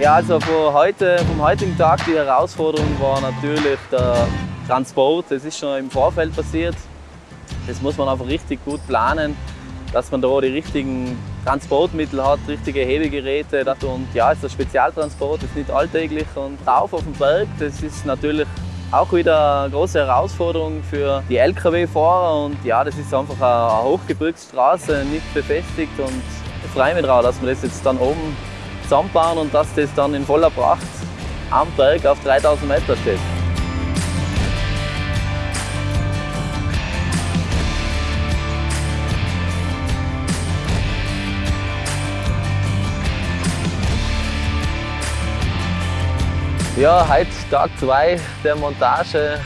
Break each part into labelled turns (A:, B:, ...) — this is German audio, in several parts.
A: Ja, also von heute, vom heutigen Tag die Herausforderung war natürlich der Transport. Das ist schon im Vorfeld passiert. Das muss man einfach richtig gut planen, dass man da die richtigen Transportmittel hat, richtige Hebegeräte. Und ja, es ist ein Spezialtransport, ist nicht alltäglich. Und rauf auf den Berg, das ist natürlich auch wieder eine große Herausforderung für die Lkw-Fahrer. Und ja, das ist einfach eine Hochgebirgsstraße, nicht befestigt. Und ich freue mich darauf, dass wir das jetzt dann oben zusammenbauen und dass das dann in voller Pracht am Berg auf 3000 Meter steht. Ja, heute Tag 2 der Montage.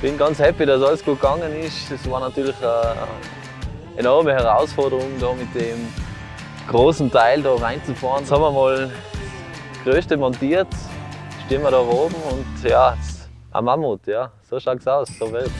A: Bin ganz happy, dass alles gut gegangen ist. Es war natürlich eine enorme Herausforderung, da mit dem großen Teil da reinzufahren. Jetzt haben wir mal das Größte montiert, stehen wir da oben und ja, ein Mammut, ja, so schaut es aus, so wird's.